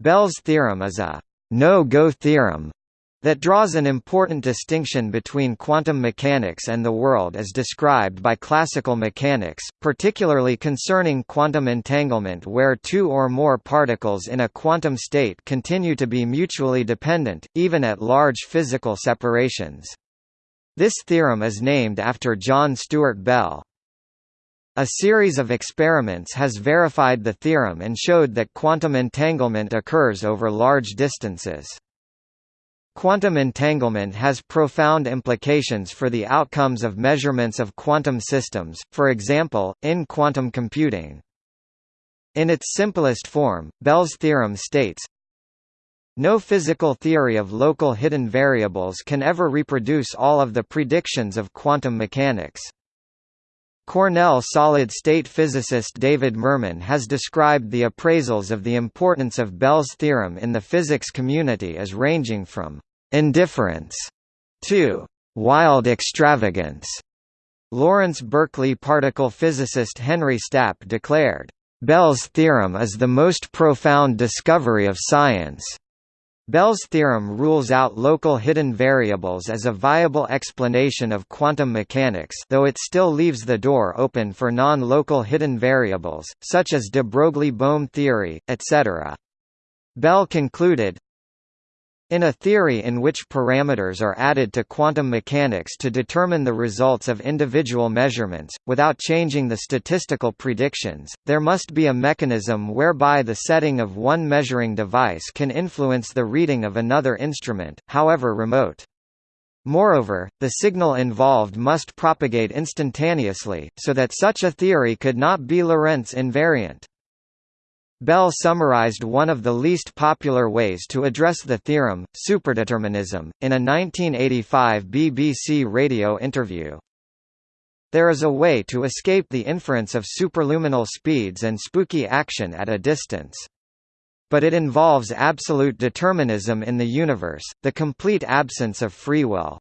Bell's theorem is a no-go theorem that draws an important distinction between quantum mechanics and the world as described by classical mechanics, particularly concerning quantum entanglement where two or more particles in a quantum state continue to be mutually dependent, even at large physical separations. This theorem is named after John Stuart Bell. A series of experiments has verified the theorem and showed that quantum entanglement occurs over large distances. Quantum entanglement has profound implications for the outcomes of measurements of quantum systems, for example, in quantum computing. In its simplest form, Bell's theorem states, no physical theory of local hidden variables can ever reproduce all of the predictions of quantum mechanics. Cornell solid-state physicist David Mermin has described the appraisals of the importance of Bell's theorem in the physics community as ranging from indifference to wild extravagance. Lawrence Berkeley particle physicist Henry Stapp declared, Bell's theorem is the most profound discovery of science. Bell's theorem rules out local hidden variables as a viable explanation of quantum mechanics though it still leaves the door open for non-local hidden variables, such as de Broglie-Bohm theory, etc. Bell concluded, in a theory in which parameters are added to quantum mechanics to determine the results of individual measurements, without changing the statistical predictions, there must be a mechanism whereby the setting of one measuring device can influence the reading of another instrument, however remote. Moreover, the signal involved must propagate instantaneously, so that such a theory could not be Lorentz invariant. Bell summarized one of the least popular ways to address the theorem, superdeterminism, in a 1985 BBC radio interview. There is a way to escape the inference of superluminal speeds and spooky action at a distance. But it involves absolute determinism in the universe, the complete absence of free will.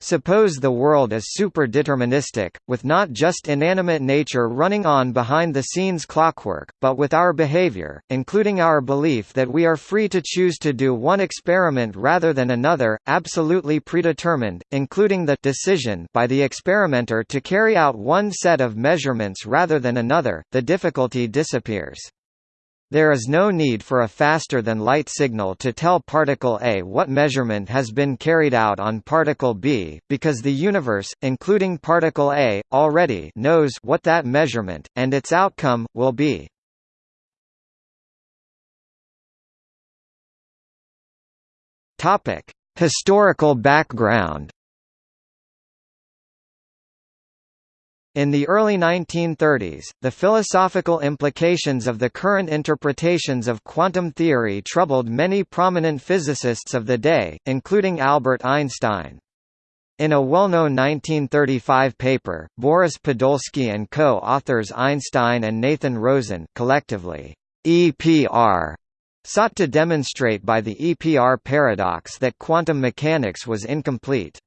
Suppose the world is super-deterministic, with not just inanimate nature running on behind the scenes clockwork, but with our behavior, including our belief that we are free to choose to do one experiment rather than another, absolutely predetermined, including the decision by the experimenter to carry out one set of measurements rather than another, the difficulty disappears. There is no need for a faster-than-light signal to tell particle A what measurement has been carried out on particle B, because the universe, including particle A, already knows what that measurement, and its outcome, will be. Historical background In the early 1930s, the philosophical implications of the current interpretations of quantum theory troubled many prominent physicists of the day, including Albert Einstein. In a well-known 1935 paper, Boris Podolsky and co-authors Einstein and Nathan Rosen collectively, EPR, sought to demonstrate by the EPR paradox that quantum mechanics was incomplete.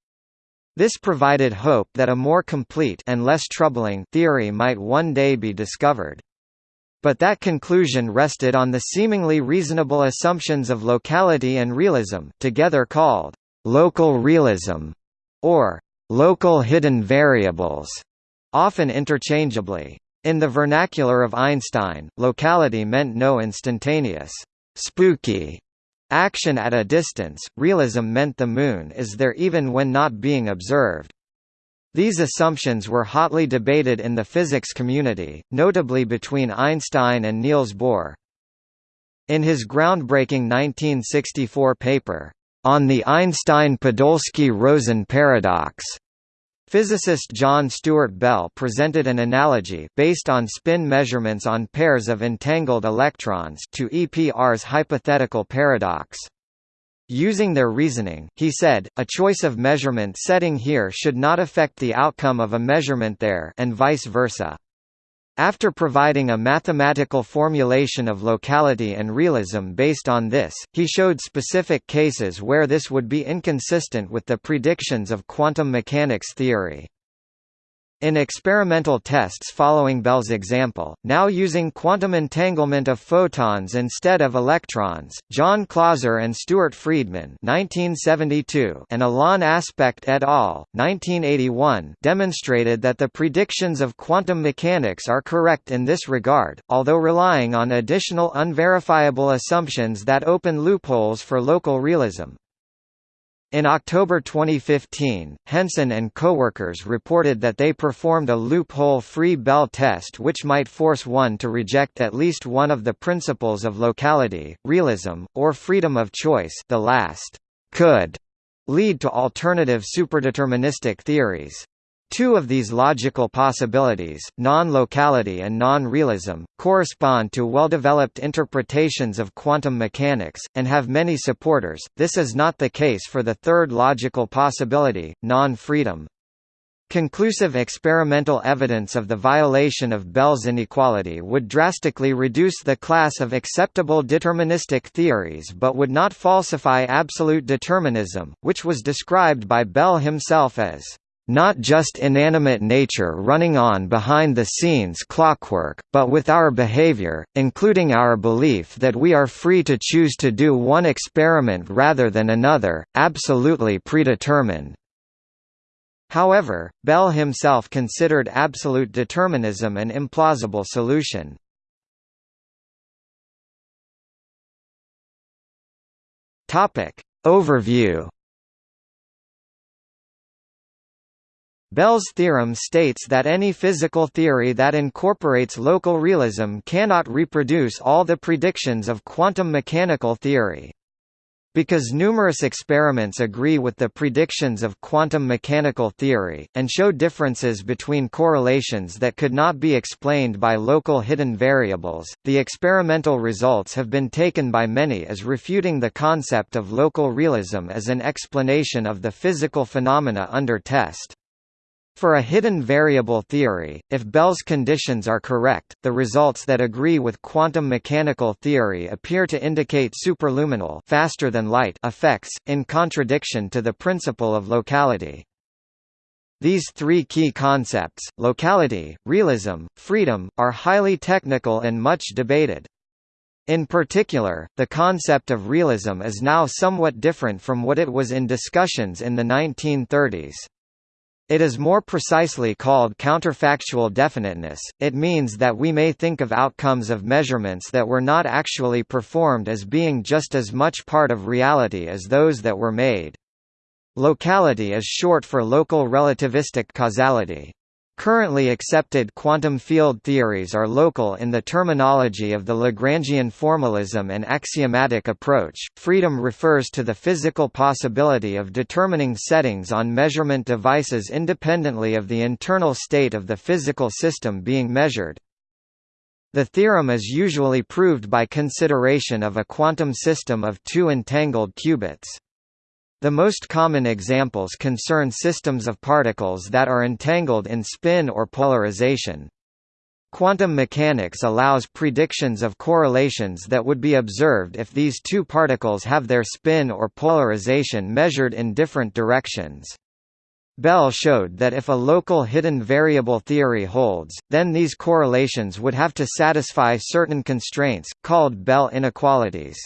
This provided hope that a more complete and less troubling theory might one day be discovered. But that conclusion rested on the seemingly reasonable assumptions of locality and realism together called local realism, or local hidden variables, often interchangeably. In the vernacular of Einstein, locality meant no instantaneous, spooky Action at a distance, realism meant the Moon is there even when not being observed. These assumptions were hotly debated in the physics community, notably between Einstein and Niels Bohr. In his groundbreaking 1964 paper, On the Einstein-Podolsky-Rosen paradox, Physicist John Stuart Bell presented an analogy based on spin measurements on pairs of entangled electrons to EPR's hypothetical paradox. Using their reasoning, he said, a choice of measurement setting here should not affect the outcome of a measurement there and vice versa. After providing a mathematical formulation of locality and realism based on this, he showed specific cases where this would be inconsistent with the predictions of quantum mechanics theory. In experimental tests following Bell's example, now using quantum entanglement of photons instead of electrons, John Clauser and Stuart Freedman (1972) and Alain Aspect et al. (1981) demonstrated that the predictions of quantum mechanics are correct in this regard, although relying on additional unverifiable assumptions that open loopholes for local realism. In October 2015, Hensen and coworkers reported that they performed a loophole-free Bell test which might force one to reject at least one of the principles of locality, realism, or freedom of choice the last could lead to alternative superdeterministic theories. Two of these logical possibilities, non-locality and non-realism, correspond to well-developed interpretations of quantum mechanics, and have many supporters. This is not the case for the third logical possibility, non-freedom. Conclusive experimental evidence of the violation of Bell's inequality would drastically reduce the class of acceptable deterministic theories but would not falsify absolute determinism, which was described by Bell himself as not just inanimate nature running on behind the scenes clockwork, but with our behavior, including our belief that we are free to choose to do one experiment rather than another, absolutely predetermined. However, Bell himself considered absolute determinism an implausible solution. Overview Bell's theorem states that any physical theory that incorporates local realism cannot reproduce all the predictions of quantum mechanical theory. Because numerous experiments agree with the predictions of quantum mechanical theory, and show differences between correlations that could not be explained by local hidden variables, the experimental results have been taken by many as refuting the concept of local realism as an explanation of the physical phenomena under test. For a hidden variable theory, if Bell's conditions are correct, the results that agree with quantum mechanical theory appear to indicate superluminal faster than light effects, in contradiction to the principle of locality. These three key concepts, locality, realism, freedom, are highly technical and much debated. In particular, the concept of realism is now somewhat different from what it was in discussions in the 1930s. It is more precisely called counterfactual definiteness, it means that we may think of outcomes of measurements that were not actually performed as being just as much part of reality as those that were made. Locality is short for local relativistic causality. Currently accepted quantum field theories are local in the terminology of the Lagrangian formalism and axiomatic approach. Freedom refers to the physical possibility of determining settings on measurement devices independently of the internal state of the physical system being measured. The theorem is usually proved by consideration of a quantum system of two entangled qubits. The most common examples concern systems of particles that are entangled in spin or polarization. Quantum mechanics allows predictions of correlations that would be observed if these two particles have their spin or polarization measured in different directions. Bell showed that if a local hidden variable theory holds, then these correlations would have to satisfy certain constraints, called Bell inequalities.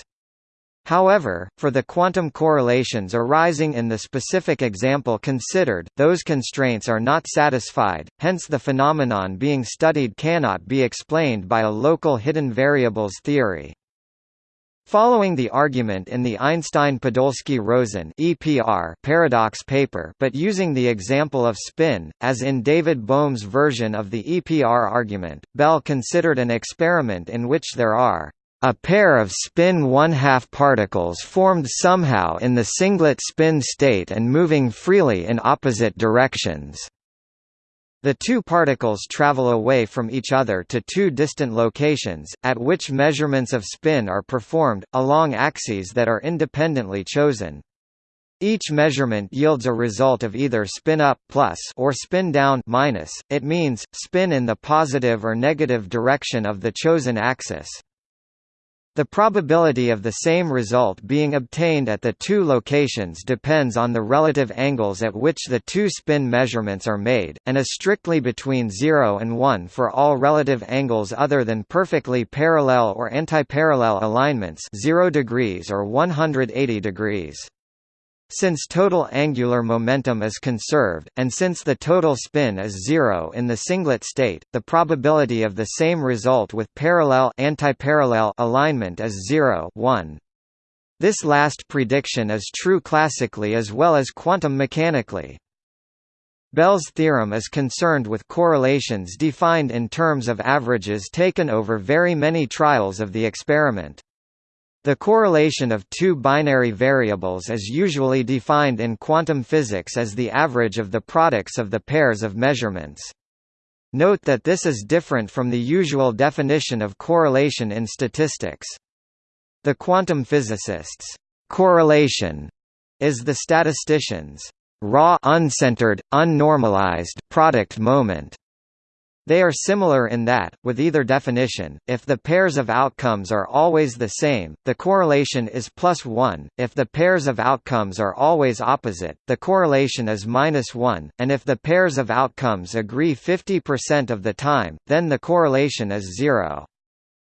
However, for the quantum correlations arising in the specific example considered, those constraints are not satisfied, hence the phenomenon being studied cannot be explained by a local hidden variables theory. Following the argument in the Einstein-Podolsky-Rosen paradox paper, but using the example of spin, as in David Bohm's version of the EPR argument, Bell considered an experiment in which there are a pair of spin one-half particles formed somehow in the singlet spin state and moving freely in opposite directions. The two particles travel away from each other to two distant locations, at which measurements of spin are performed, along axes that are independently chosen. Each measurement yields a result of either spin up plus or spin down minus. It means spin in the positive or negative direction of the chosen axis. The probability of the same result being obtained at the two locations depends on the relative angles at which the two spin measurements are made, and is strictly between 0 and 1 for all relative angles other than perfectly parallel or antiparallel alignments 0 degrees or 180 degrees. Since total angular momentum is conserved, and since the total spin is zero in the singlet state, the probability of the same result with parallel antiparallel alignment is 0 1. This last prediction is true classically as well as quantum mechanically. Bell's theorem is concerned with correlations defined in terms of averages taken over very many trials of the experiment. The correlation of two binary variables is usually defined in quantum physics as the average of the products of the pairs of measurements. Note that this is different from the usual definition of correlation in statistics. The quantum physicists' correlation is the statistician's raw uncentered, unnormalized product moment. They are similar in that, with either definition, if the pairs of outcomes are always the same, the correlation is plus 1, if the pairs of outcomes are always opposite, the correlation is minus 1, and if the pairs of outcomes agree 50% of the time, then the correlation is zero.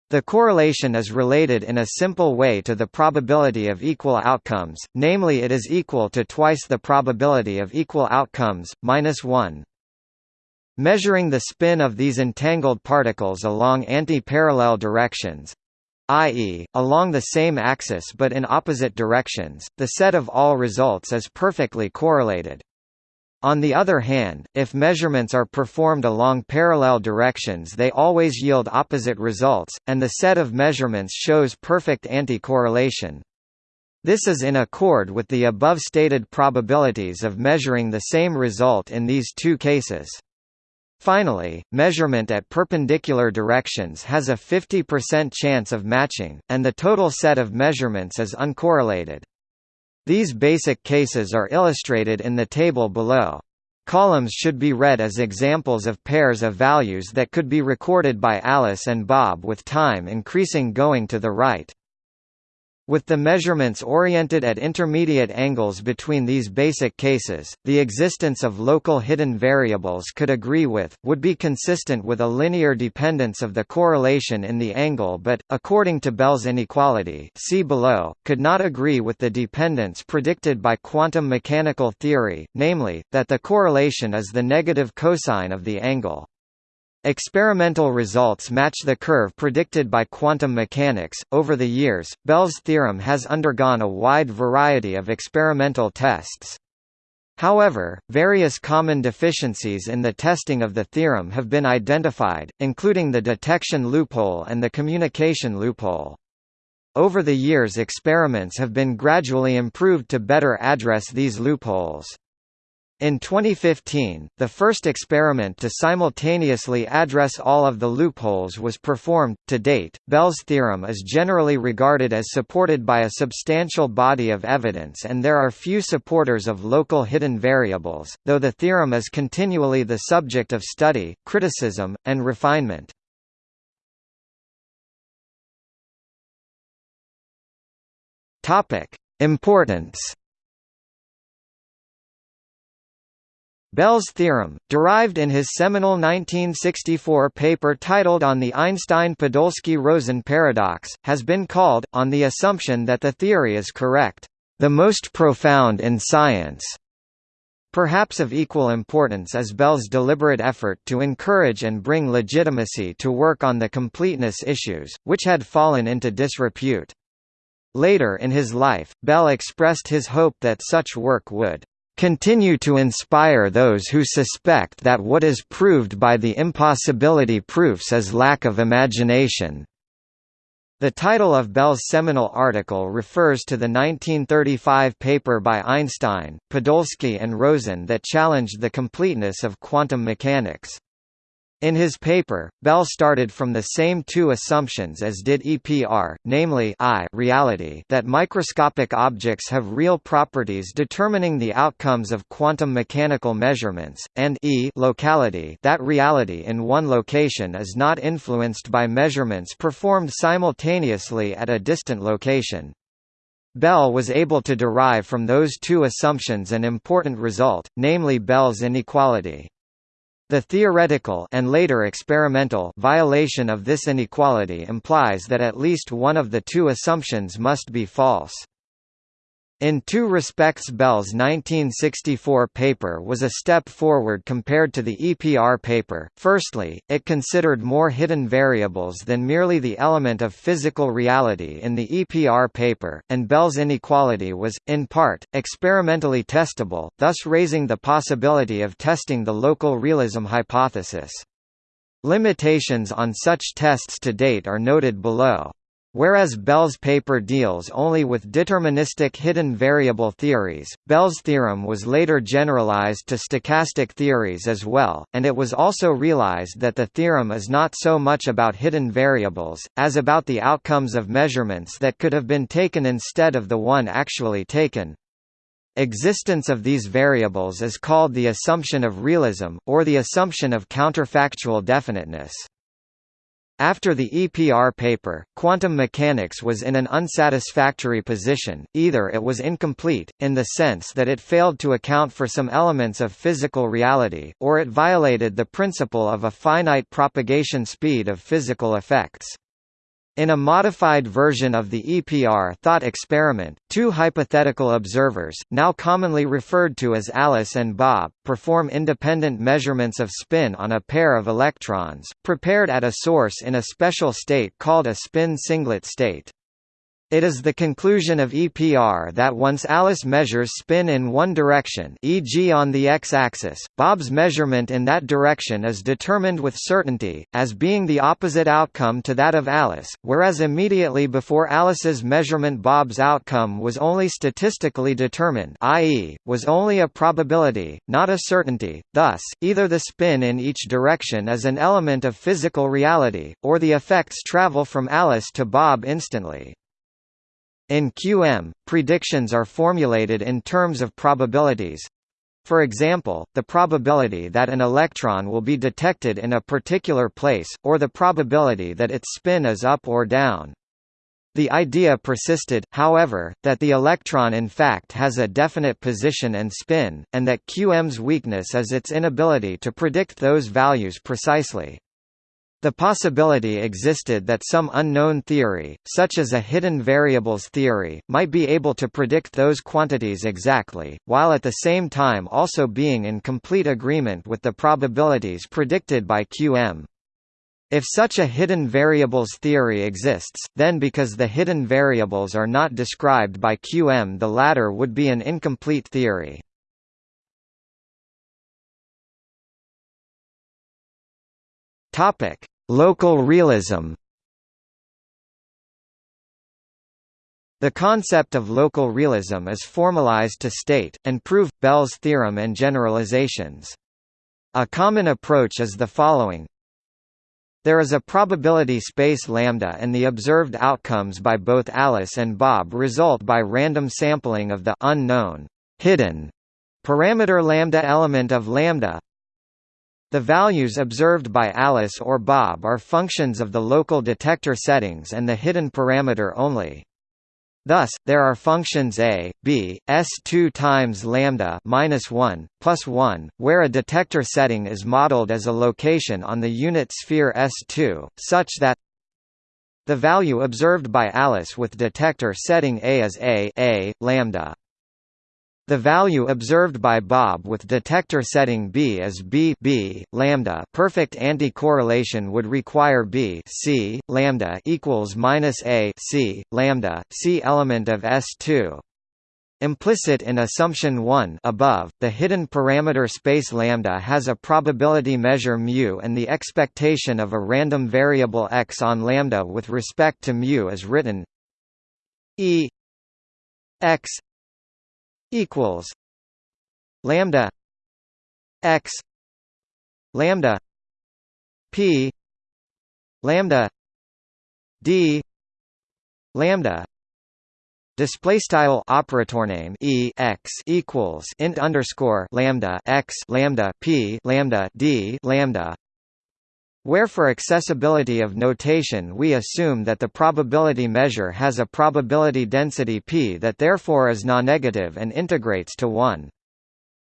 The correlation is related in a simple way to the probability of equal outcomes, namely it is equal to twice the probability of equal outcomes, minus 1. Measuring the spin of these entangled particles along anti-parallel directions i.e., along the same axis but in opposite directions, the set of all results is perfectly correlated. On the other hand, if measurements are performed along parallel directions they always yield opposite results, and the set of measurements shows perfect anti-correlation. This is in accord with the above stated probabilities of measuring the same result in these two cases. Finally, measurement at perpendicular directions has a 50% chance of matching, and the total set of measurements is uncorrelated. These basic cases are illustrated in the table below. Columns should be read as examples of pairs of values that could be recorded by Alice and Bob with time increasing going to the right. With the measurements oriented at intermediate angles between these basic cases, the existence of local hidden variables could agree with, would be consistent with a linear dependence of the correlation in the angle but, according to Bell's inequality see below, could not agree with the dependence predicted by quantum mechanical theory, namely, that the correlation is the negative cosine of the angle. Experimental results match the curve predicted by quantum mechanics. Over the years, Bell's theorem has undergone a wide variety of experimental tests. However, various common deficiencies in the testing of the theorem have been identified, including the detection loophole and the communication loophole. Over the years experiments have been gradually improved to better address these loopholes. In 2015, the first experiment to simultaneously address all of the loopholes was performed. To date, Bell's theorem is generally regarded as supported by a substantial body of evidence, and there are few supporters of local hidden variables, though the theorem is continually the subject of study, criticism, and refinement. Importance. Bell's theorem, derived in his seminal 1964 paper titled On the Einstein-Podolsky-Rosen paradox, has been called, on the assumption that the theory is correct, the most profound in science. Perhaps of equal importance is Bell's deliberate effort to encourage and bring legitimacy to work on the completeness issues, which had fallen into disrepute. Later in his life, Bell expressed his hope that such work would continue to inspire those who suspect that what is proved by the impossibility proofs is lack of imagination. The title of Bell's seminal article refers to the 1935 paper by Einstein, Podolsky and Rosen that challenged the completeness of quantum mechanics. In his paper, Bell started from the same two assumptions as did EPR, namely I reality that microscopic objects have real properties determining the outcomes of quantum mechanical measurements, and E locality that reality in one location is not influenced by measurements performed simultaneously at a distant location. Bell was able to derive from those two assumptions an important result, namely Bell's inequality. The theoretical and later experimental violation of this inequality implies that at least one of the two assumptions must be false. In two respects Bell's 1964 paper was a step forward compared to the EPR paper. Firstly, it considered more hidden variables than merely the element of physical reality in the EPR paper, and Bell's inequality was, in part, experimentally testable, thus raising the possibility of testing the local realism hypothesis. Limitations on such tests to date are noted below. Whereas Bell's paper deals only with deterministic hidden variable theories, Bell's theorem was later generalized to stochastic theories as well, and it was also realized that the theorem is not so much about hidden variables, as about the outcomes of measurements that could have been taken instead of the one actually taken. Existence of these variables is called the assumption of realism, or the assumption of counterfactual definiteness. After the EPR paper, quantum mechanics was in an unsatisfactory position, either it was incomplete, in the sense that it failed to account for some elements of physical reality, or it violated the principle of a finite propagation speed of physical effects. In a modified version of the EPR thought experiment, two hypothetical observers, now commonly referred to as Alice and Bob, perform independent measurements of spin on a pair of electrons, prepared at a source in a special state called a spin singlet state. It is the conclusion of EPR that once Alice measures spin in one direction e.g. on the x-axis, Bob's measurement in that direction is determined with certainty, as being the opposite outcome to that of Alice, whereas immediately before Alice's measurement Bob's outcome was only statistically determined i.e., was only a probability, not a certainty, thus, either the spin in each direction is an element of physical reality, or the effects travel from Alice to Bob instantly. In QM, predictions are formulated in terms of probabilities. For example, the probability that an electron will be detected in a particular place, or the probability that its spin is up or down. The idea persisted, however, that the electron in fact has a definite position and spin, and that QM's weakness is its inability to predict those values precisely. The possibility existed that some unknown theory, such as a hidden variables theory, might be able to predict those quantities exactly, while at the same time also being in complete agreement with the probabilities predicted by QM. If such a hidden variables theory exists, then because the hidden variables are not described by QM the latter would be an incomplete theory. Topic: Local realism. The concept of local realism is formalized to state, and prove, Bell's theorem and generalizations. A common approach is the following. There is a probability space lambda and the observed outcomes by both Alice and Bob result by random sampling of the unknown hidden parameter lambda element of lambda the values observed by Alice or Bob are functions of the local detector settings and the hidden parameter only. Thus, there are functions a, b, s2 times lambda minus 1, plus 1, where a detector setting is modeled as a location on the unit sphere s2, such that the value observed by Alice with detector setting a is a, a lambda. The value observed by Bob with detector setting B is B B lambda. Perfect anti-correlation would require B C lambda equals minus A C lambda C element of S2. Implicit in assumption 1 above, the hidden parameter space lambda has a probability measure mu and the expectation of a random variable x on lambda with respect to mu is written E x equals lambda x lambda p lambda d lambda display style operator name e x equals int underscore lambda x lambda p lambda d lambda where for accessibility of notation we assume that the probability measure has a probability density p that therefore is non-negative and integrates to 1.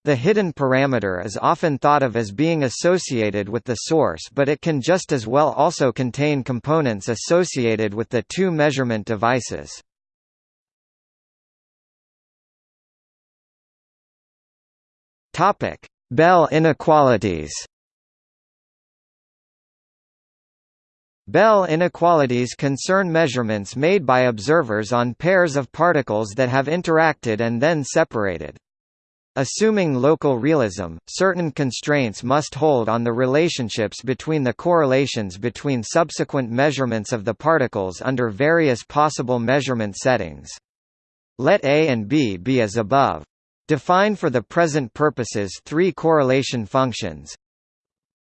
The hidden parameter is often thought of as being associated with the source but it can just as well also contain components associated with the two measurement devices. Bell inequalities Bell inequalities concern measurements made by observers on pairs of particles that have interacted and then separated. Assuming local realism, certain constraints must hold on the relationships between the correlations between subsequent measurements of the particles under various possible measurement settings. Let A and B be as above. Define for the present purposes three correlation functions.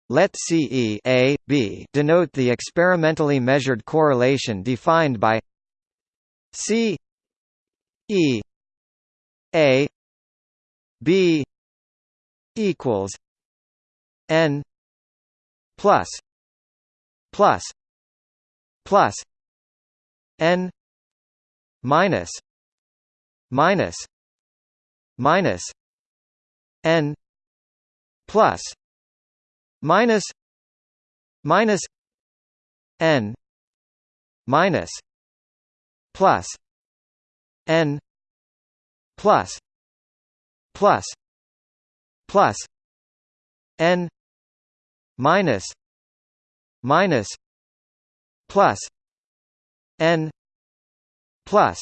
Let CE A, B denote the experimentally measured correlation defined by C E A B equals N plus plus plus N minus minus minus n plus minus minus n minus plus n plus plus plus n minus minus plus n plus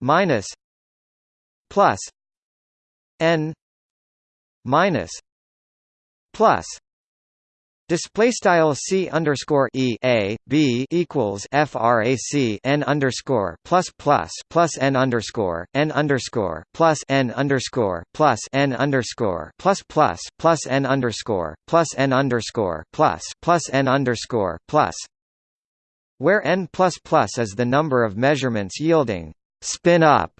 minus plus n minus plus Display style c underscore e a b equals frac n underscore plus plus plus n underscore n underscore plus n underscore plus n underscore plus plus plus n underscore plus n underscore plus plus n underscore plus, where n plus plus is the number of measurements yielding spin up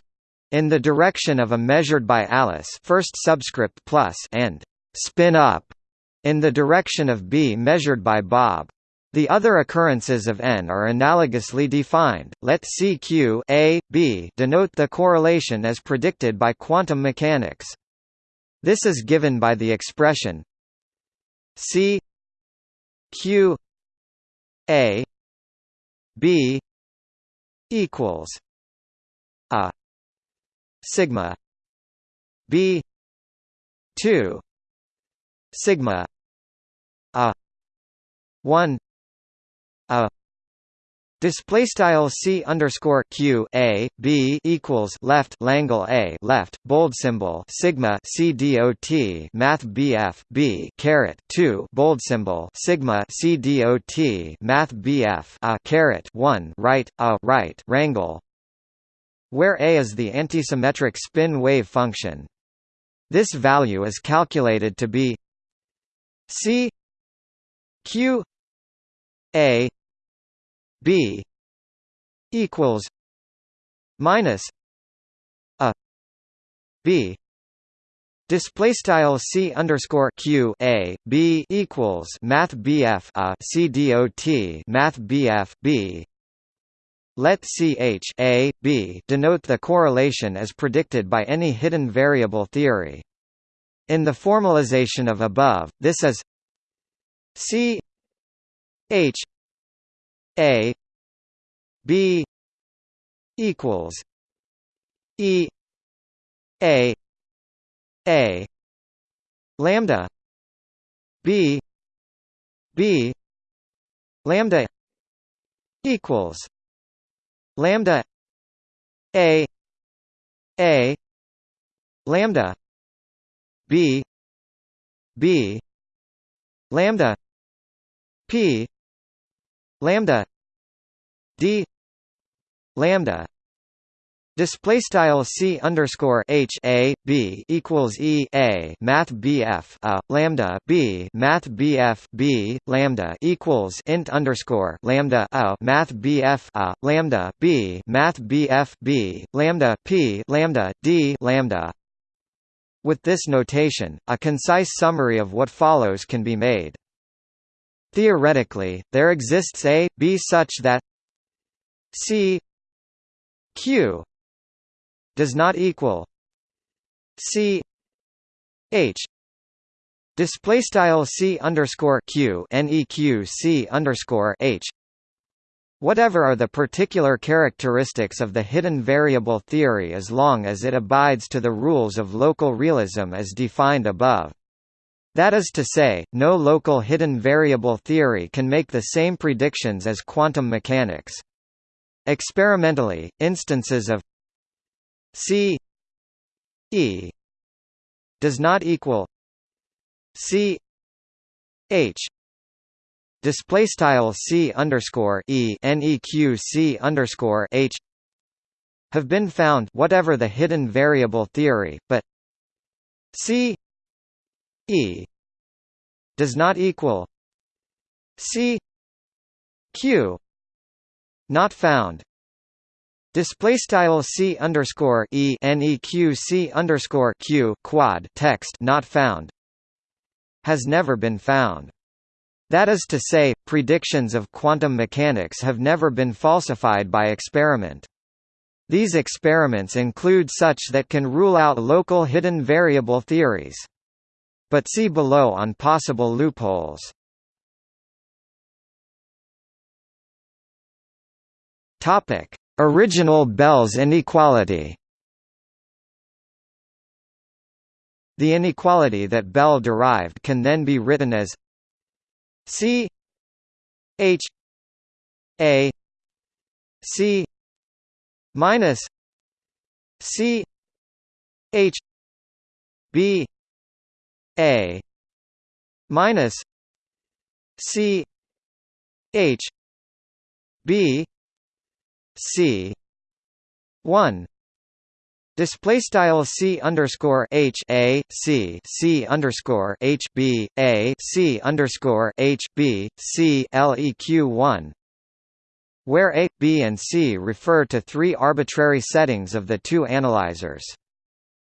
in the direction of a measured by Alice first subscript plus and spin up in the direction of B measured by Bob. The other occurrences of n are analogously defined. Let CQ A, B denote the correlation as predicted by quantum mechanics. This is given by the expression C Q A B equals a sigma B two sigma 1 a. Display style c underscore q a b equals left Langle a left bold symbol sigma c dot math bf b caret two bold symbol sigma c dot math bf a caret one right a right wrangle, where a is the antisymmetric spin wave function. This value is calculated to be c q a b equals minus a b Display style c underscore q a b equals math bf a c dot math bf b. Let ch a b denote the correlation as predicted by any hidden variable theory. In the formalization of above, this is C H A B equals E A A lambda B B lambda equals lambda A A lambda B B lambda P lambda D lambda Display style c underscore h a b equals e a math bf a lambda b math bf b lambda equals int underscore lambda a math bf a lambda b math bf b lambda p lambda d lambda. With this notation, a concise summary of what follows can be made. Theoretically, there exists a b such that c q does not equal C H display style C underscore Q neq C underscore H Whatever are the particular characteristics of the hidden variable theory as long as it abides to the rules of local realism as defined above. That is to say, no local hidden variable theory can make the same predictions as quantum mechanics. Experimentally, instances of C E does not equal C H display C underscore E neq C underscore H have been found whatever the hidden variable theory, but C E does not equal C Q not found Display style c underscore e underscore q quad text not found has never been found. That is to say, predictions of quantum mechanics have never been falsified by experiment. These experiments include such that can rule out local hidden variable theories. But see below on possible loopholes. Topic: Original Bell's inequality The inequality that Bell derived can then be written as C H A C minus C H B A minus C H B C one Display style c underscore h a c c underscore h b a c underscore h b c leq one, where a, b, and c refer to three arbitrary settings of the two analyzers.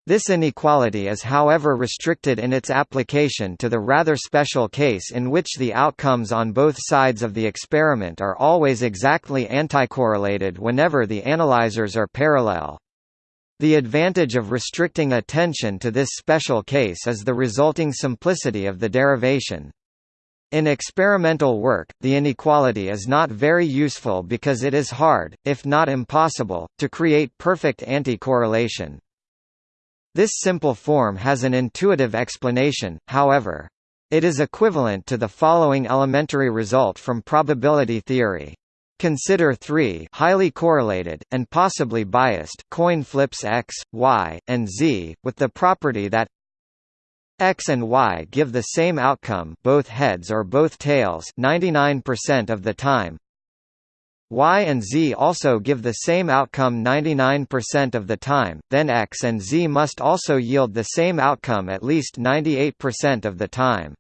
This inequality is however restricted in its application to the rather special case in which the outcomes on both sides of the experiment are always exactly anticorrelated whenever the analyzers are parallel. The advantage of restricting attention to this special case is the resulting simplicity of the derivation. In experimental work, the inequality is not very useful because it is hard, if not impossible, to create perfect anti-correlation. This simple form has an intuitive explanation, however. It is equivalent to the following elementary result from probability theory. Consider three highly correlated, and possibly biased coin flips x, y, and z, with the property that x and y give the same outcome both heads or both tails 99% of the time, Y and Z also give the same outcome 99% of the time, then X and Z must also yield the same outcome at least 98% of the time.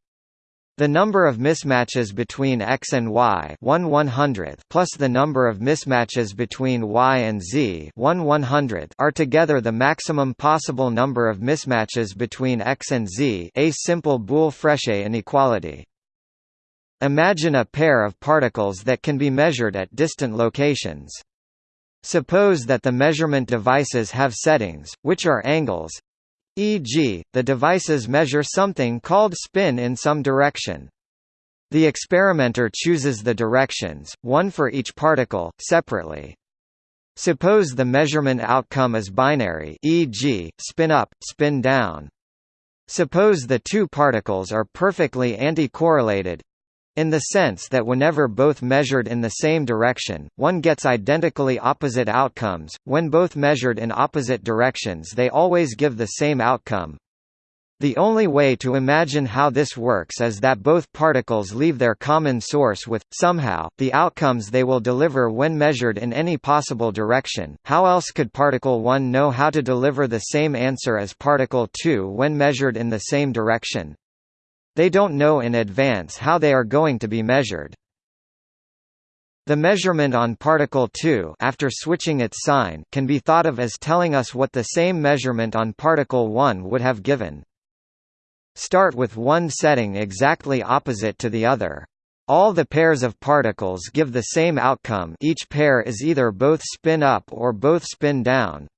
The number of mismatches between X and Y 1 100th plus the number of mismatches between Y and Z 1 100th are together the maximum possible number of mismatches between X and Z a simple Boole-Frechet inequality. Imagine a pair of particles that can be measured at distant locations. Suppose that the measurement devices have settings, which are angles e.g., the devices measure something called spin in some direction. The experimenter chooses the directions, one for each particle, separately. Suppose the measurement outcome is binary e.g., spin up, spin down. Suppose the two particles are perfectly anti-correlated in the sense that whenever both measured in the same direction, one gets identically opposite outcomes, when both measured in opposite directions they always give the same outcome. The only way to imagine how this works is that both particles leave their common source with, somehow, the outcomes they will deliver when measured in any possible direction. How else could particle 1 know how to deliver the same answer as particle 2 when measured in the same direction? They don't know in advance how they are going to be measured. The measurement on particle 2 after switching its sign can be thought of as telling us what the same measurement on particle 1 would have given. Start with one setting exactly opposite to the other. All the pairs of particles give the same outcome each pair is either both spin up or both spin down.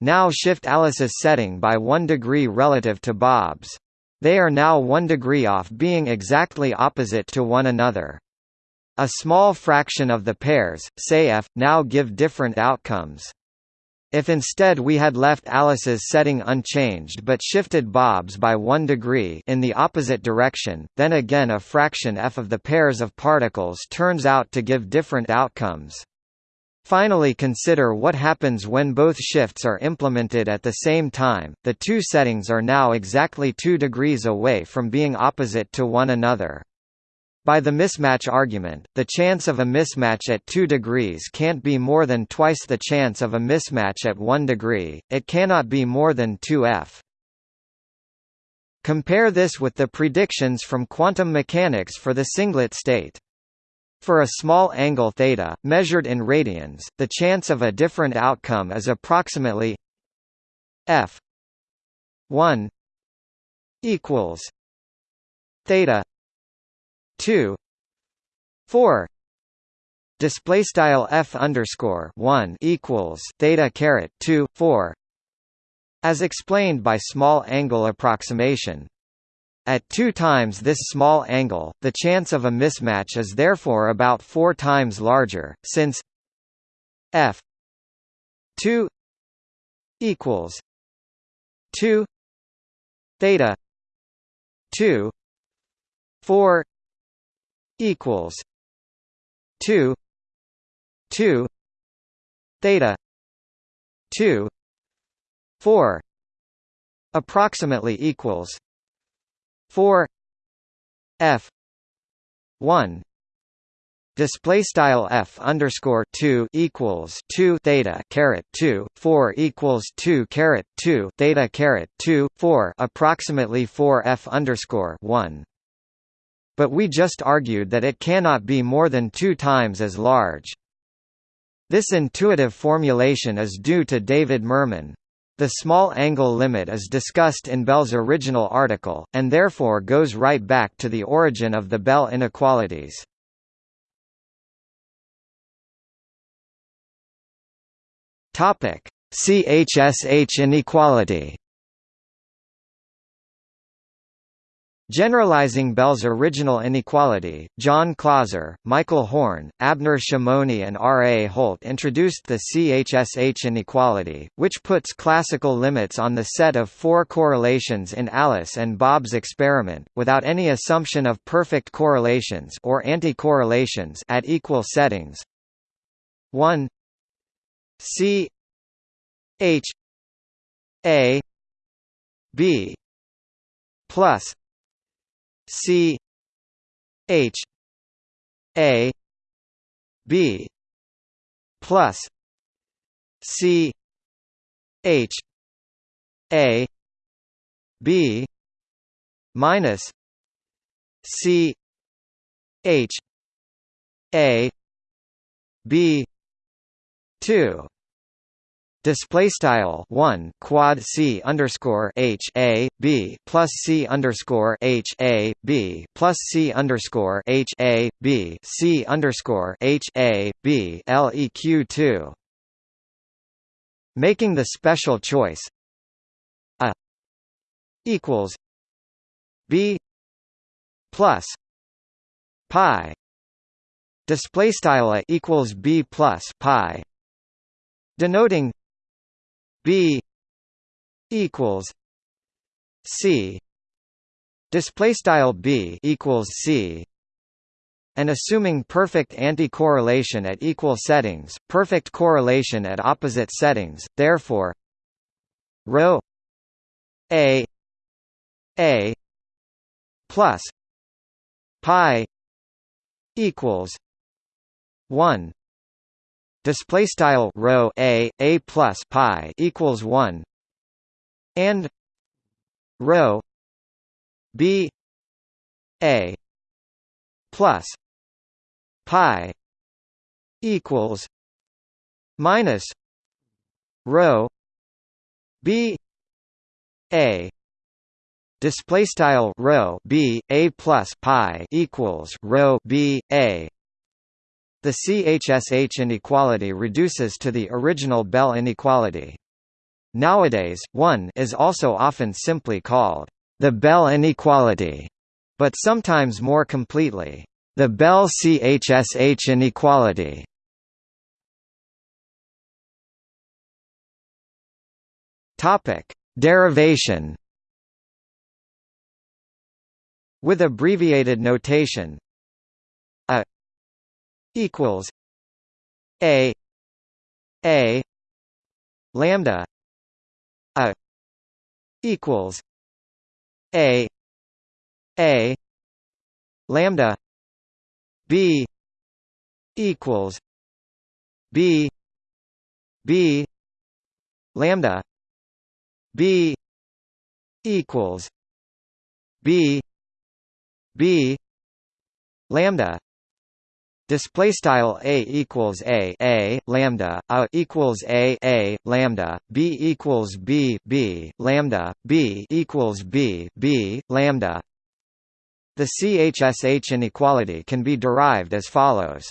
Now shift Alice's setting by 1 degree relative to Bob's. They are now 1 degree off being exactly opposite to one another. A small fraction of the pairs, say f, now give different outcomes. If instead we had left Alice's setting unchanged but shifted Bob's by 1 degree in the opposite direction, then again a fraction f of the pairs of particles turns out to give different outcomes. Finally consider what happens when both shifts are implemented at the same time, the two settings are now exactly 2 degrees away from being opposite to one another. By the mismatch argument, the chance of a mismatch at 2 degrees can't be more than twice the chance of a mismatch at 1 degree, it cannot be more than 2f. Compare this with the predictions from quantum mechanics for the singlet state. For a small angle theta, measured in radians, the chance of a different outcome is approximately f 1 equals theta 2 4 display style f underscore 1 equals theta caret 2 4 as explained by small angle approximation at 2 times this small angle the chance of a mismatch is therefore about 4 times larger since f 2 equals 2 theta 2 4 equals two two theta two four approximately equals four F one display style f underscore 2 equals 2 theta caret 2 4 equals 2 caret 2 theta caret 2 4 approximately 4 f underscore 1 but we just argued that it cannot be more than two times as large. This intuitive formulation is due to David Mermin. The small angle limit is discussed in Bell's original article, and therefore goes right back to the origin of the Bell inequalities. CHSH inequality Generalizing Bell's original inequality, John Clauser, Michael Horne, Abner Shimony and R. A. Holt introduced the CHSH inequality, which puts classical limits on the set of four correlations in Alice and Bob's experiment, without any assumption of perfect correlations or anti-correlations at equal settings. 1 C H A B plus C H A B plus C H A B minus C H A B two display style 1 quad c underscore h a b plus c underscore h a b plus c underscore h a b c underscore h a b leq 2 making the special choice. A equals b plus pi. Display style a equals b plus pi. Denoting B equals C. Display style B equals C. And assuming perfect anti-correlation at equal settings, perfect correlation at opposite settings, therefore rho A a plus pi equals 1 display style rho a a plus pi equals 1 and rho b a plus pi equals minus rho b a. Display style rho b a plus pi equals rho b a the CHSH inequality reduces to the original Bell inequality. Nowadays, 1 is also often simply called the Bell inequality, but sometimes more completely, the Bell CHSH inequality. Topic: Derivation. With abbreviated notation, equals a a lambda a equals a a lambda b equals b b lambda b equals b b lambda Display style a equals a a lambda a equals a a lambda b equals b b lambda b equals b b lambda. The CHSH inequality can be derived as follows.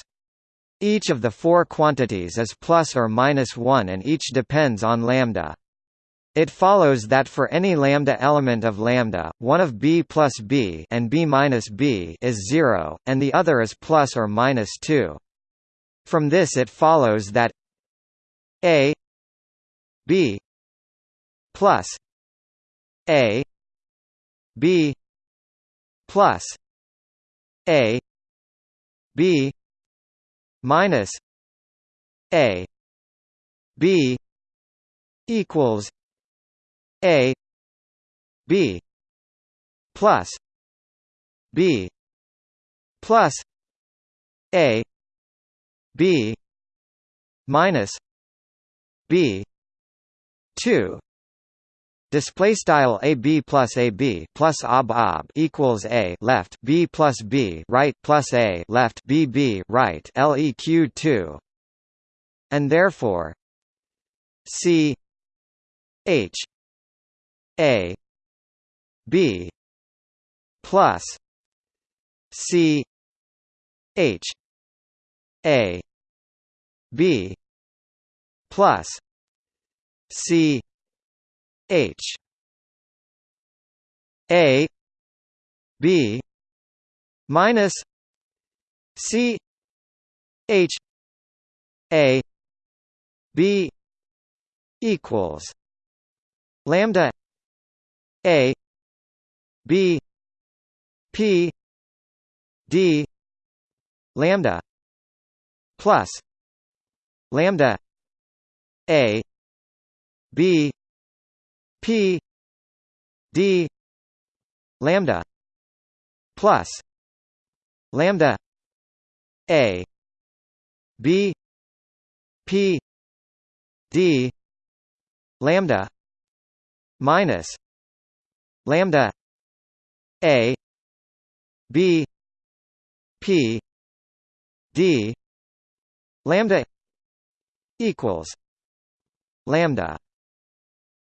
Each of the four quantities is plus or minus one, and each depends on lambda. It follows that for any lambda element of lambda, one of b plus b and b minus b is 0, and the other is plus or minus 2. From this it follows that a b plus a b plus a b minus a b equals a b plus b plus a b minus b 2 Display style a b plus a b plus ob ob equals a left b plus b right plus a left b b right leq two, and therefore c h a B plus C H A B plus C H. A B minus C H A B equals lambda a B P D lambda plus lambda A B P D lambda plus lambda A B P D lambda minus lambda a b p d lambda equals lambda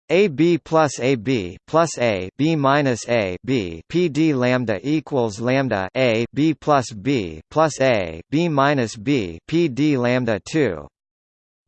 a b plus a b plus a b minus a b p d lambda equals lambda a b plus b plus a b minus b p d lambda 2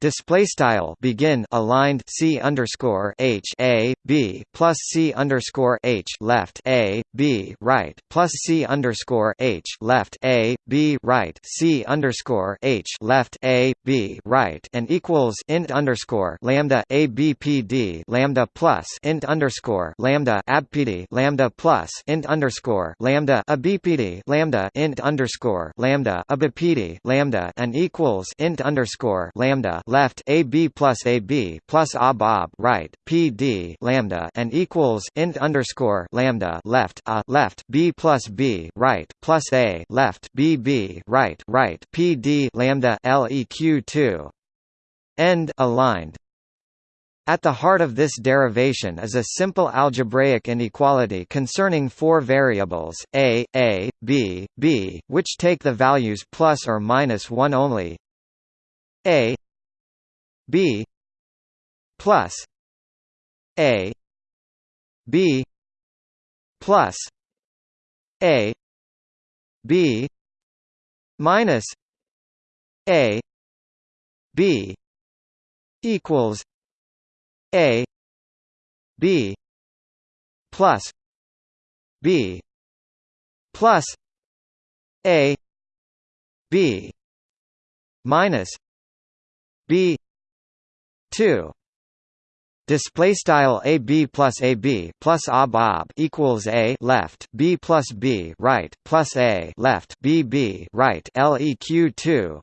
display style begin aligned c underscore h a b plus c underscore h left a b right plus c underscore h left a b right c underscore h left a b right and equals int underscore lambda a b p d lambda plus int underscore lambda abpd lambda plus int underscore lambda a bpd lambda int underscore lambda a bpd lambda and equals int underscore lambda left AB plus AB plus a bob right PD lambda and equals int underscore lambda left a left B plus B right plus A left BB right right PD lambda LEQ two. End aligned. At the heart of this derivation is a simple algebraic inequality concerning four variables, a, a, b, b, which take the values plus or minus 1 only. A b plus a b plus a b minus a b equals a b plus b plus a b minus b 2 Display style a b plus a b plus a bob equals a left b plus b right plus a left b b right leq two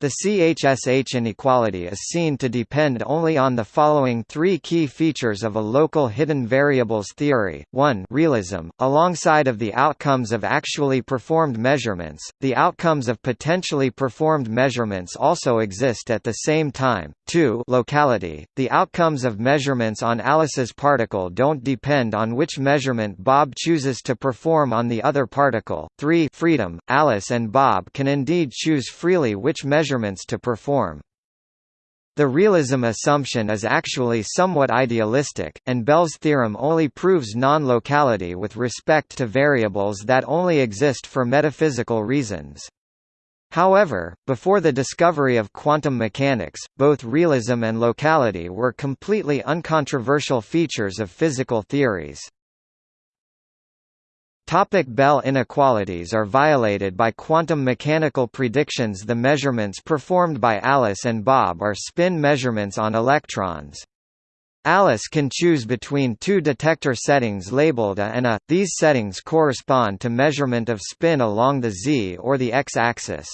the CHSH inequality is seen to depend only on the following three key features of a local hidden variables theory. 1 realism, alongside of the outcomes of actually performed measurements, the outcomes of potentially performed measurements also exist at the same time. 2 locality, the outcomes of measurements on Alice's particle don't depend on which measurement Bob chooses to perform on the other particle. 3 freedom, Alice and Bob can indeed choose freely which measurement measurements to perform. The realism assumption is actually somewhat idealistic, and Bell's theorem only proves non-locality with respect to variables that only exist for metaphysical reasons. However, before the discovery of quantum mechanics, both realism and locality were completely uncontroversial features of physical theories. Topic Bell inequalities are violated by quantum mechanical predictions The measurements performed by Alice and Bob are spin measurements on electrons. Alice can choose between two detector settings labeled A and A, these settings correspond to measurement of spin along the z or the x-axis.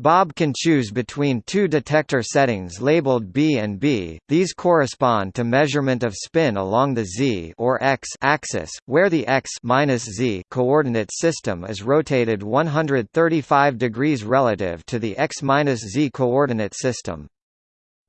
Bob can choose between two detector settings labeled B and B. These correspond to measurement of spin along the z or x axis, where the x z coordinate system is rotated 135 degrees relative to the x z coordinate system.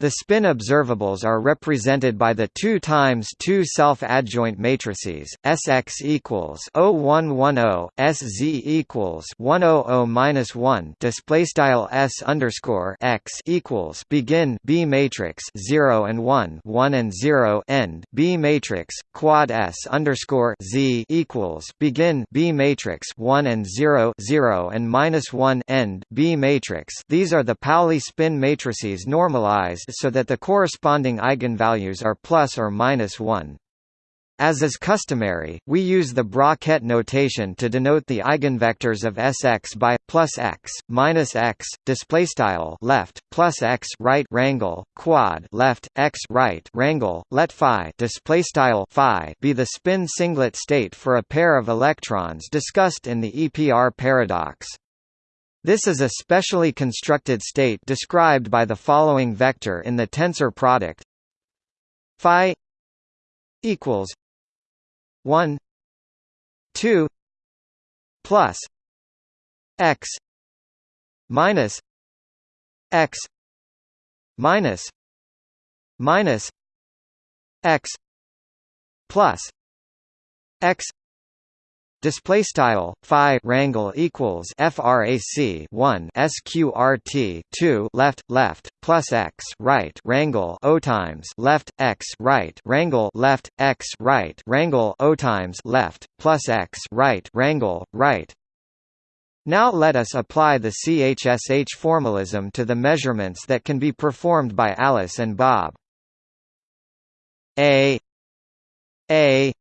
The spin observables are represented by the 2 times 2 self-adjoint matrices Sx equals 0110 Sz equals 100-1 display style S underscore x equals begin B matrix 0 and 1 1 and 0 end B matrix quad S underscore Z equals begin B matrix 1 and 0 0 and minus 1 end B matrix. These are the Pauli spin matrices normalized so that the corresponding eigenvalues are plus or minus 1. As is customary, we use the bracket notation to denote the eigenvectors of Sx by plus x minus x display style left plus x right wrangle quad left x right wrangle let phi display style phi be the spin singlet state for a pair of electrons discussed in the EPR paradox. This is a specially constructed state described by the following vector in the tensor product. Phi equals 1 2 plus x minus x minus minus x plus x Display style phi wrangle equals frac 1 sqrt 2 left left plus x right wrangle o times left x right wrangle left x right wrangle o times left plus x right wrangle right. Now let us apply the CHSH formalism to the measurements that can be performed by Alice and Bob. A A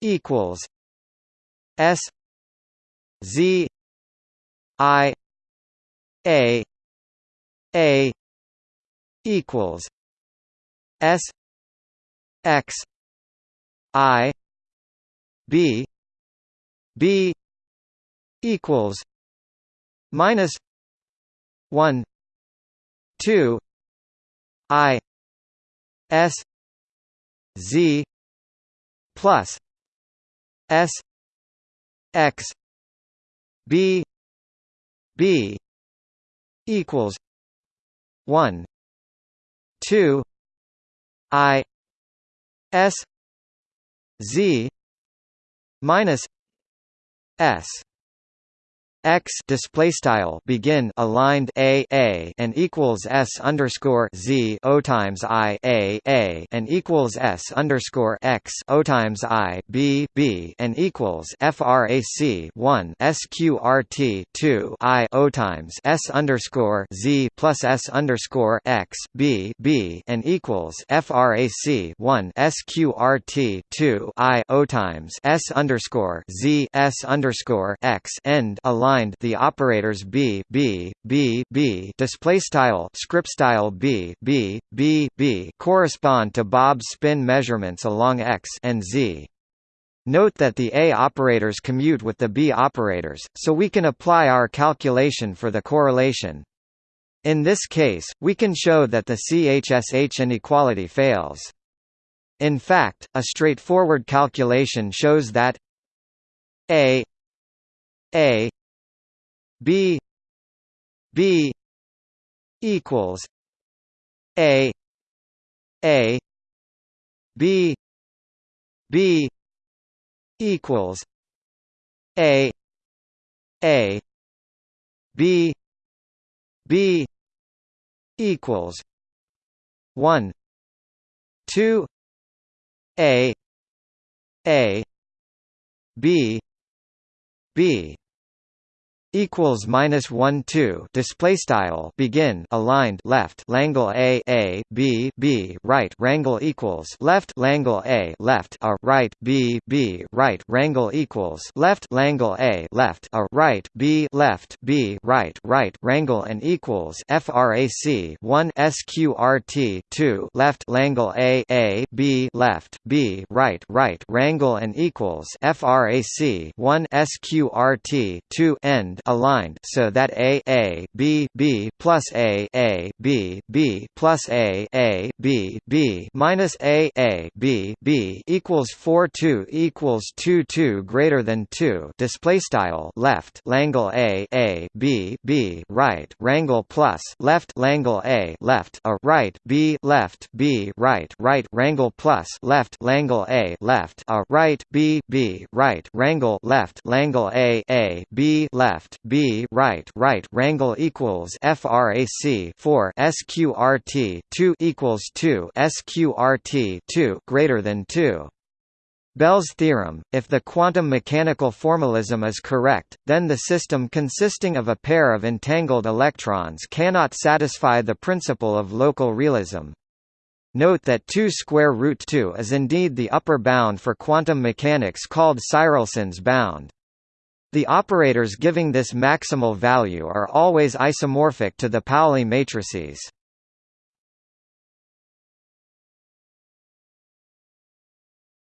equals S Z I A A equals S X I B B equals minus one 2 i s z plus s x b b equals 1 2 i s z minus s x display style begin aligned a a and equals s underscore z o times i a a and equals s underscore x o times i b b and equals frac 1 sqrt 2 i o times s underscore z plus s underscore x b b and equals frac 1 sqrt 2 i o times s underscore z s underscore x end aligned defined the operators b b b b display style script style b b b b correspond to Bob's spin measurements along x and z. Note that the A operators commute with the B operators, so we can apply our calculation for the correlation. In this case, we can show that the CHSH inequality fails. In fact, a straightforward calculation shows that A A B B equals A A B B equals A A B B equals one two A A B B equals minus one two display style begin aligned left Langle a a b b right wrangle equals left Langle a left a right b b right wrangle equals left Langle a left a right b left b right right wrangle and equals frac 1 sqrt 2 left Langle a a b left b right right wrangle and equals frac 1 sqrt 2 end aligned so that a a b b plus a a b b plus a a b b minus a a b b equals 4 2 equals 2 2 greater than 2 display style left Langle a a b b right wrangle plus left Langle a left a right b left b right right wrangle plus left Langle a left a right b b right wrangle left Langle a a b left B right right wrangle equals frac 4 sqrt 2 equals 2 sqrt 2 greater than 2 Bell's theorem, if the quantum mechanical formalism is correct, then the system consisting of a pair of entangled electrons cannot satisfy the principle of local realism. Note that 2 square root 2 is indeed the upper bound for quantum mechanics called Tsirelson's bound. The operators giving this maximal value are always isomorphic to the Pauli matrices.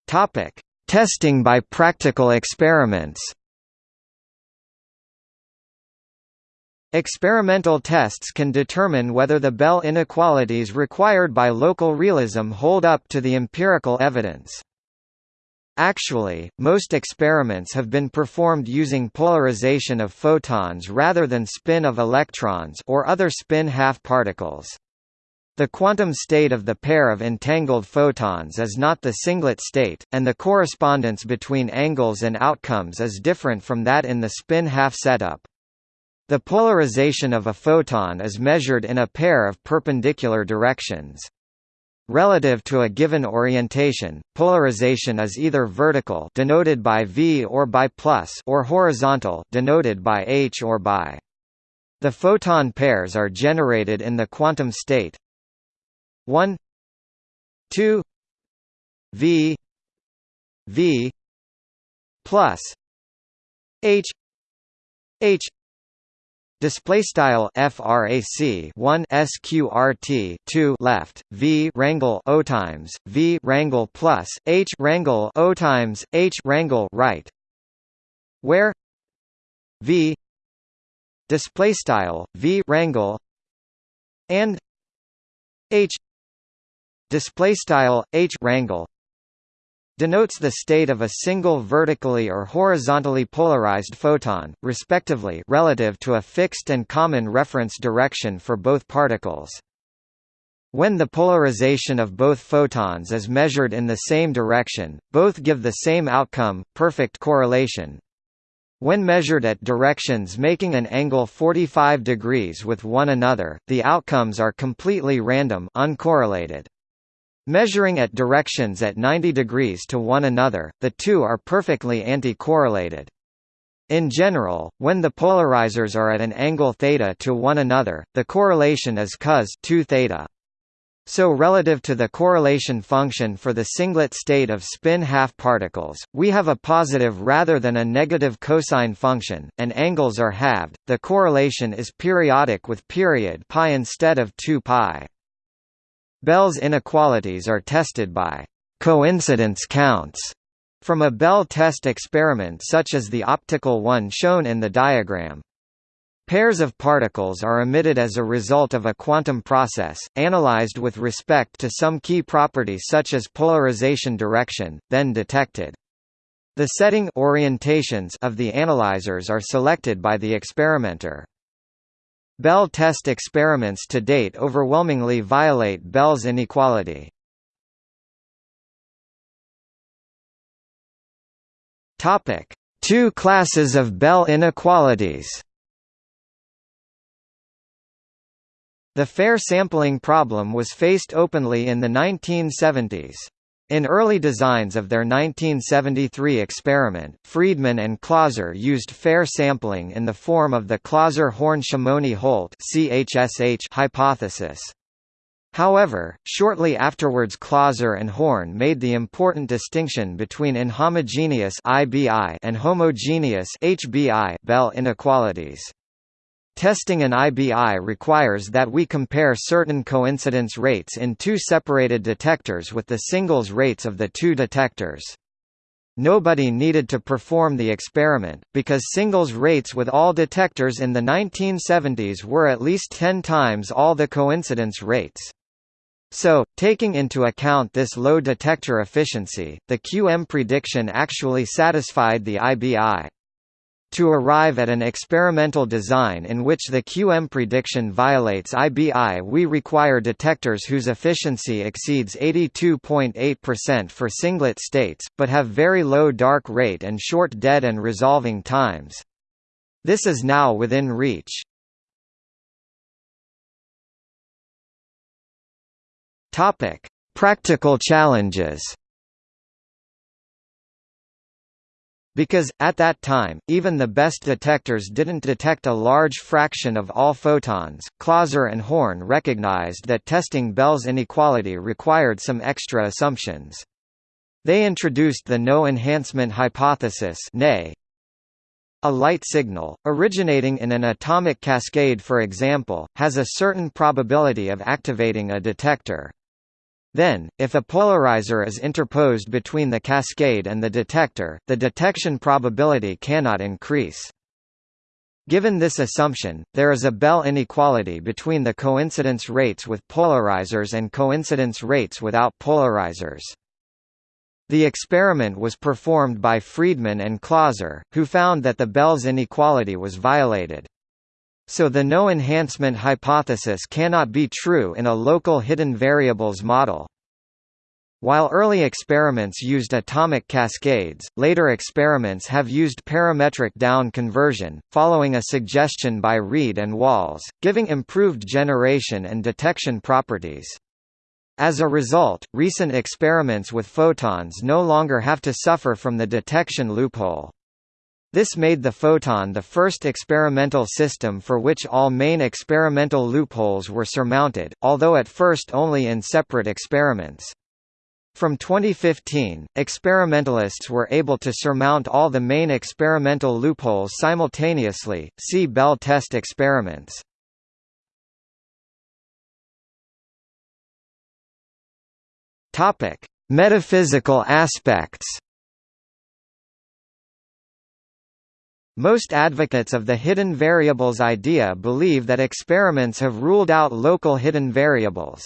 Topic: Testing by practical experiments. Experimental tests can determine whether the Bell inequalities required by local realism hold up to the empirical evidence. Actually, most experiments have been performed using polarization of photons rather than spin of electrons or other spin half-particles. The quantum state of the pair of entangled photons is not the singlet state, and the correspondence between angles and outcomes is different from that in the spin half setup. The polarization of a photon is measured in a pair of perpendicular directions. Relative to a given orientation, polarization is either vertical denoted by V or by plus or horizontal denoted by H or by. The photon pairs are generated in the quantum state 1 2 V V plus H H display style frac 1 sqrt 2 left v wrangle o times v wrangle plus h wrangle o times h wrangle right. Where? V. Display style v wrangle and h. Display style h rangle denotes the state of a single vertically or horizontally polarized photon, respectively relative to a fixed and common reference direction for both particles. When the polarization of both photons is measured in the same direction, both give the same outcome, perfect correlation. When measured at directions making an angle 45 degrees with one another, the outcomes are completely random uncorrelated. Measuring at directions at 90 degrees to one another, the two are perfectly anti-correlated. In general, when the polarizers are at an angle theta to one another, the correlation is cos 2 theta. So relative to the correlation function for the singlet state of spin half particles, we have a positive rather than a negative cosine function, and angles are halved. The correlation is periodic with period pi instead of 2 pi. Bell's inequalities are tested by coincidence counts from a Bell test experiment such as the optical one shown in the diagram. Pairs of particles are emitted as a result of a quantum process, analyzed with respect to some key property such as polarization direction, then detected. The setting orientations of the analyzers are selected by the experimenter. Bell test experiments to date overwhelmingly violate Bell's inequality. Topic: Two classes of Bell inequalities. The fair sampling problem was faced openly in the 1970s. In early designs of their 1973 experiment, Freedman and Clauser used fair sampling in the form of the Clauser-Horne-Shimoni-Holt hypothesis. However, shortly afterwards Clauser and Horn made the important distinction between inhomogeneous IBI and homogeneous HBI Bell inequalities. Testing an IBI requires that we compare certain coincidence rates in two separated detectors with the singles rates of the two detectors. Nobody needed to perform the experiment, because singles rates with all detectors in the 1970s were at least 10 times all the coincidence rates. So, taking into account this low detector efficiency, the QM prediction actually satisfied the IBI. To arrive at an experimental design in which the QM prediction violates IBI we require detectors whose efficiency exceeds 82.8% for singlet states, but have very low dark rate and short dead and resolving times. This is now within reach. Practical challenges Because, at that time, even the best detectors didn't detect a large fraction of all photons, Clauser and Horne recognized that testing Bell's inequality required some extra assumptions. They introduced the no enhancement hypothesis A light signal, originating in an atomic cascade for example, has a certain probability of activating a detector. Then, if a polarizer is interposed between the cascade and the detector, the detection probability cannot increase. Given this assumption, there is a Bell inequality between the coincidence rates with polarizers and coincidence rates without polarizers. The experiment was performed by Freedman and Clauser, who found that the Bell's inequality was violated. So the no enhancement hypothesis cannot be true in a local hidden variables model. While early experiments used atomic cascades, later experiments have used parametric down conversion, following a suggestion by Reid and Walls, giving improved generation and detection properties. As a result, recent experiments with photons no longer have to suffer from the detection loophole. This made the photon the first experimental system for which all main experimental loopholes were surmounted, although at first only in separate experiments. From 2015, experimentalists were able to surmount all the main experimental loopholes simultaneously. See Bell test experiments. Metaphysical aspects. Most advocates of the hidden variables idea believe that experiments have ruled out local hidden variables.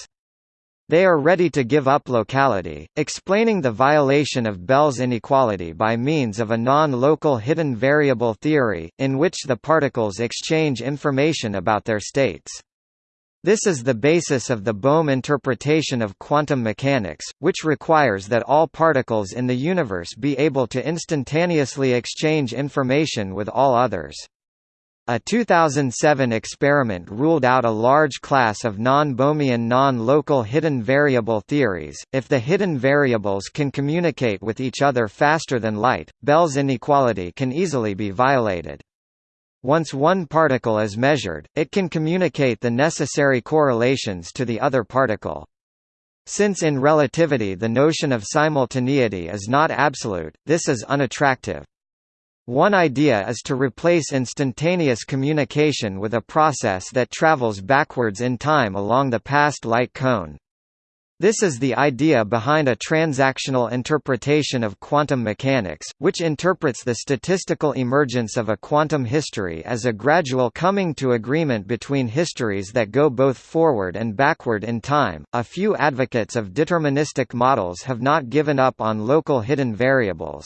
They are ready to give up locality, explaining the violation of Bell's inequality by means of a non-local hidden variable theory, in which the particles exchange information about their states. This is the basis of the Bohm interpretation of quantum mechanics, which requires that all particles in the universe be able to instantaneously exchange information with all others. A 2007 experiment ruled out a large class of non-Bohmian non-local hidden variable theories. If the hidden variables can communicate with each other faster than light, Bell's inequality can easily be violated. Once one particle is measured, it can communicate the necessary correlations to the other particle. Since in relativity the notion of simultaneity is not absolute, this is unattractive. One idea is to replace instantaneous communication with a process that travels backwards in time along the past light cone. This is the idea behind a transactional interpretation of quantum mechanics, which interprets the statistical emergence of a quantum history as a gradual coming to agreement between histories that go both forward and backward in time. A few advocates of deterministic models have not given up on local hidden variables.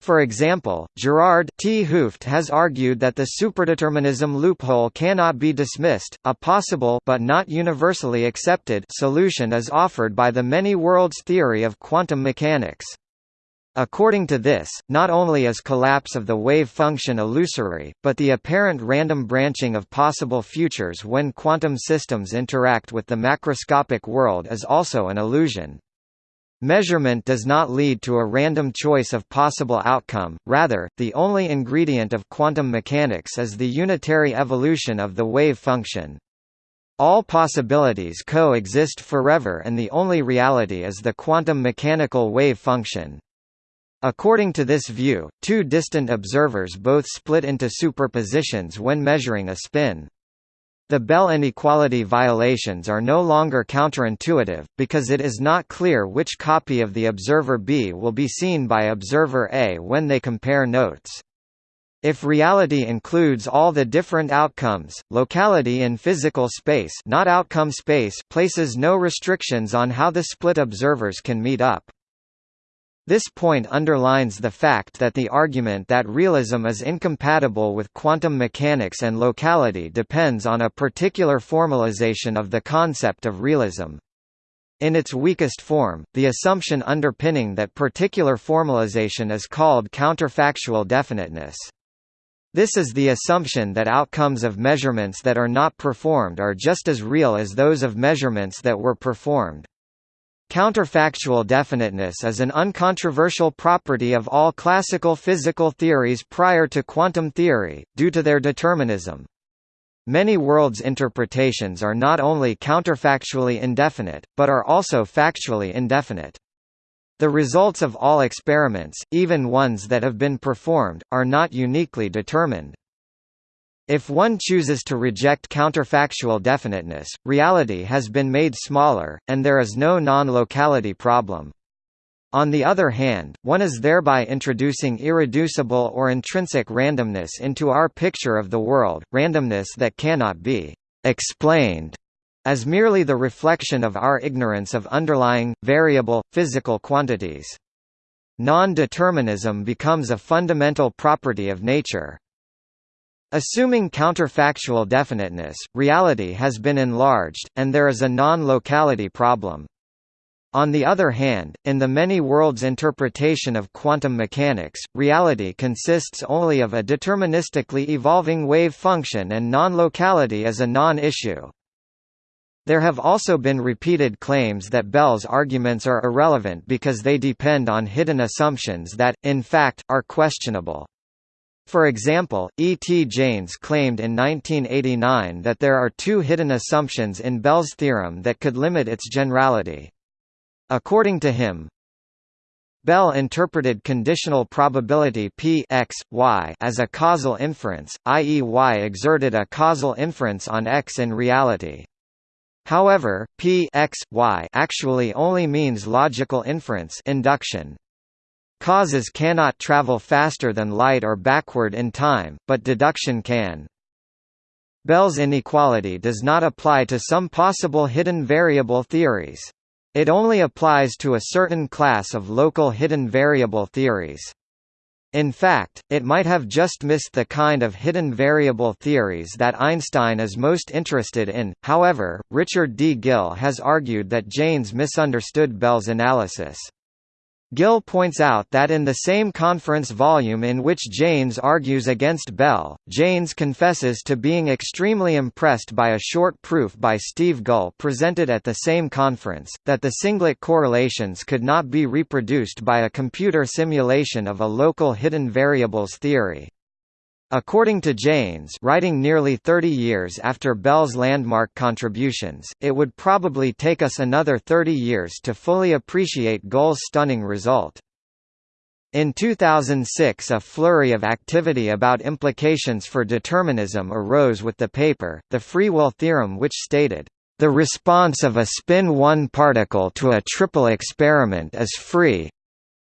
For example, Gerard 't Hooft has argued that the superdeterminism loophole cannot be dismissed. A possible but not universally accepted solution is offered by the many worlds theory of quantum mechanics. According to this, not only is collapse of the wave function illusory, but the apparent random branching of possible futures when quantum systems interact with the macroscopic world is also an illusion. Measurement does not lead to a random choice of possible outcome, rather, the only ingredient of quantum mechanics is the unitary evolution of the wave function. All possibilities coexist forever and the only reality is the quantum mechanical wave function. According to this view, two distant observers both split into superpositions when measuring a spin. The Bell inequality violations are no longer counterintuitive, because it is not clear which copy of the observer B will be seen by observer A when they compare notes. If reality includes all the different outcomes, locality in physical space, not outcome space places no restrictions on how the split observers can meet up. This point underlines the fact that the argument that realism is incompatible with quantum mechanics and locality depends on a particular formalization of the concept of realism. In its weakest form, the assumption underpinning that particular formalization is called counterfactual definiteness. This is the assumption that outcomes of measurements that are not performed are just as real as those of measurements that were performed. Counterfactual definiteness is an uncontroversial property of all classical physical theories prior to quantum theory, due to their determinism. Many worlds interpretations are not only counterfactually indefinite, but are also factually indefinite. The results of all experiments, even ones that have been performed, are not uniquely determined. If one chooses to reject counterfactual definiteness, reality has been made smaller, and there is no non-locality problem. On the other hand, one is thereby introducing irreducible or intrinsic randomness into our picture of the world, randomness that cannot be explained as merely the reflection of our ignorance of underlying, variable, physical quantities. Non-determinism becomes a fundamental property of nature. Assuming counterfactual definiteness, reality has been enlarged, and there is a non-locality problem. On the other hand, in the many worlds interpretation of quantum mechanics, reality consists only of a deterministically evolving wave function and non-locality is a non-issue. There have also been repeated claims that Bell's arguments are irrelevant because they depend on hidden assumptions that, in fact, are questionable. For example, E. T. Jaynes claimed in 1989 that there are two hidden assumptions in Bell's theorem that could limit its generality. According to him, Bell interpreted conditional probability p x, y as a causal inference, i.e. y exerted a causal inference on x in reality. However, p x, y actually only means logical inference induction. Causes cannot travel faster than light or backward in time, but deduction can. Bell's inequality does not apply to some possible hidden variable theories. It only applies to a certain class of local hidden variable theories. In fact, it might have just missed the kind of hidden variable theories that Einstein is most interested in. However, Richard D. Gill has argued that Jaynes misunderstood Bell's analysis. Gill points out that in the same conference volume in which Jaynes argues against Bell, Jaynes confesses to being extremely impressed by a short proof by Steve Gull presented at the same conference, that the singlet correlations could not be reproduced by a computer simulation of a local hidden variables theory. According to Jaynes writing nearly 30 years after Bell's landmark contributions, it would probably take us another 30 years to fully appreciate Gull's stunning result. In 2006 a flurry of activity about implications for determinism arose with the paper, the free will theorem which stated, "...the response of a spin 1 particle to a triple experiment is free,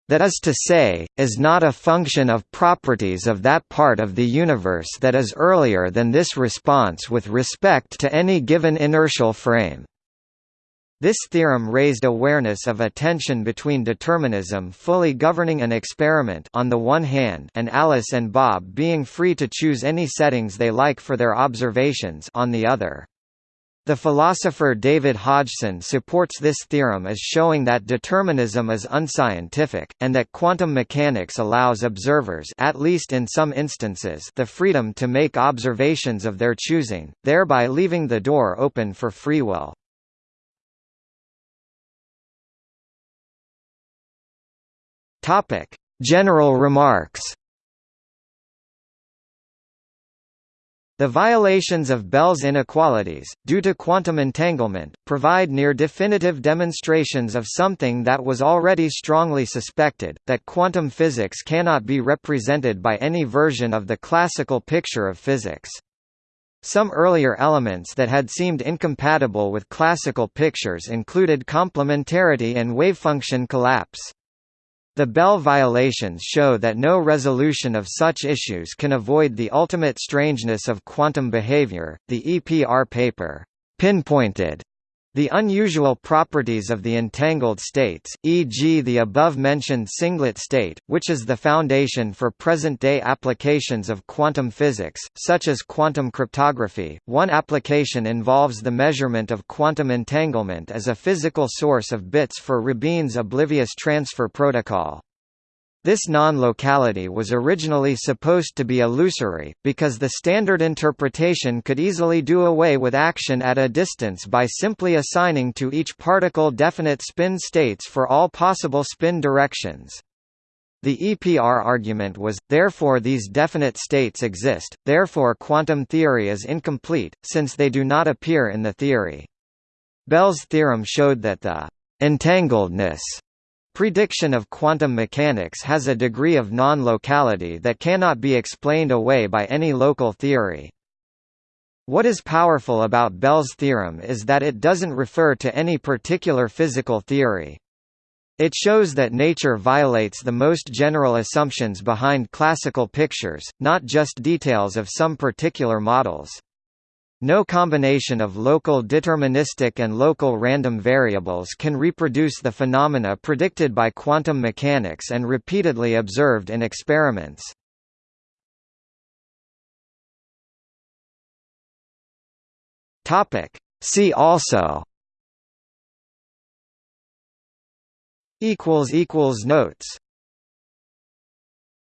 that is to say, is not a function of properties of that part of the universe that is earlier than this response with respect to any given inertial frame. This theorem raised awareness of a tension between determinism fully governing an experiment on the one hand and Alice and Bob being free to choose any settings they like for their observations on the other. The philosopher David Hodgson supports this theorem as showing that determinism is unscientific, and that quantum mechanics allows observers at least in some instances the freedom to make observations of their choosing, thereby leaving the door open for free will. General remarks The violations of Bell's inequalities, due to quantum entanglement, provide near-definitive demonstrations of something that was already strongly suspected, that quantum physics cannot be represented by any version of the classical picture of physics. Some earlier elements that had seemed incompatible with classical pictures included complementarity and wavefunction collapse. The Bell violations show that no resolution of such issues can avoid the ultimate strangeness of quantum behavior. The EPR paper pinpointed the unusual properties of the entangled states, e.g. the above-mentioned singlet state, which is the foundation for present-day applications of quantum physics, such as quantum cryptography. One application involves the measurement of quantum entanglement as a physical source of bits for Rabin's oblivious transfer protocol. This non-locality was originally supposed to be illusory, because the standard interpretation could easily do away with action at a distance by simply assigning to each particle definite spin states for all possible spin directions. The EPR argument was, therefore these definite states exist, therefore quantum theory is incomplete, since they do not appear in the theory. Bell's theorem showed that the entangledness Prediction of quantum mechanics has a degree of non-locality that cannot be explained away by any local theory. What is powerful about Bell's theorem is that it doesn't refer to any particular physical theory. It shows that nature violates the most general assumptions behind classical pictures, not just details of some particular models. No combination of local deterministic and local random variables can reproduce the phenomena predicted by quantum mechanics and repeatedly observed in experiments. Topic. See also Notes